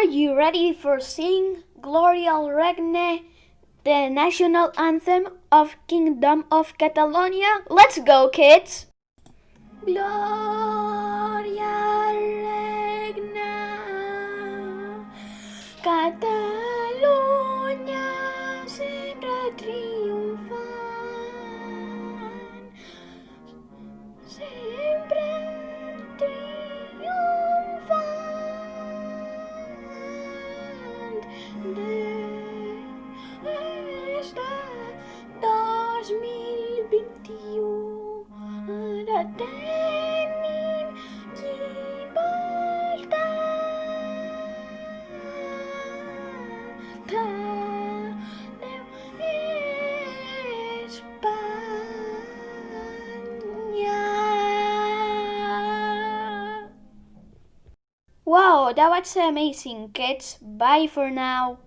Are you ready for sing Gloria al Regne, the national anthem of Kingdom of Catalonia? Let's go, kids! Gloria al Regne, Catalunya sempre Wow, that was amazing, kids. Bye for now.